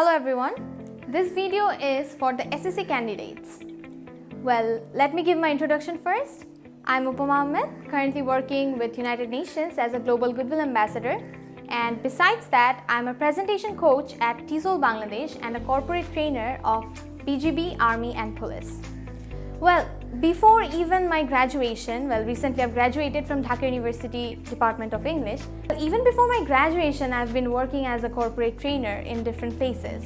Hello everyone, this video is for the SSC candidates. Well, let me give my introduction first. I'm Upama Ahmed, currently working with United Nations as a Global Goodwill Ambassador and besides that, I'm a presentation coach at TESOL Bangladesh and a corporate trainer of BGB, Army and Police. Well, before even my graduation, well recently I've graduated from Dhaka University Department of English. Even before my graduation, I've been working as a corporate trainer in different places.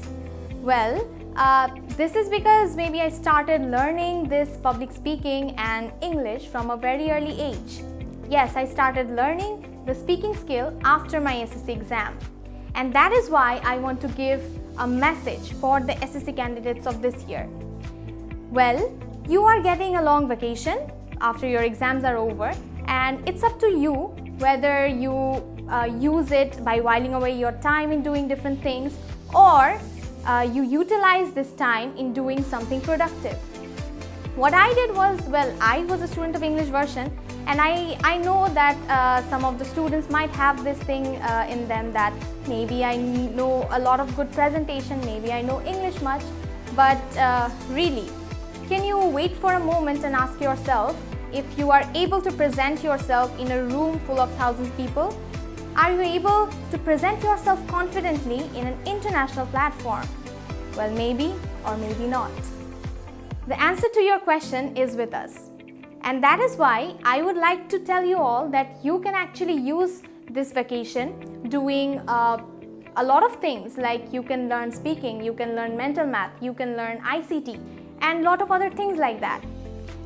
Well, uh, this is because maybe I started learning this public speaking and English from a very early age. Yes, I started learning the speaking skill after my SSC exam. And that is why I want to give a message for the SSC candidates of this year. Well, you are getting a long vacation after your exams are over and it's up to you whether you uh, use it by whiling away your time in doing different things or uh, you utilize this time in doing something productive. What I did was, well, I was a student of English version and I, I know that uh, some of the students might have this thing uh, in them that maybe I know a lot of good presentation, maybe I know English much, but uh, really can you wait for a moment and ask yourself if you are able to present yourself in a room full of thousands of people? Are you able to present yourself confidently in an international platform? Well, maybe or maybe not. The answer to your question is with us. And that is why I would like to tell you all that you can actually use this vacation doing uh, a lot of things like you can learn speaking, you can learn mental math, you can learn ICT, and lot of other things like that.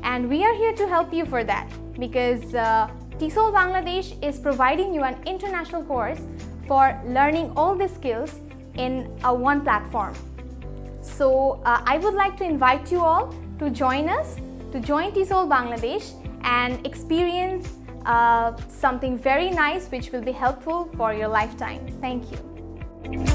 And we are here to help you for that because uh, TESOL Bangladesh is providing you an international course for learning all these skills in a one platform. So uh, I would like to invite you all to join us, to join TESOL Bangladesh and experience uh, something very nice which will be helpful for your lifetime. Thank you.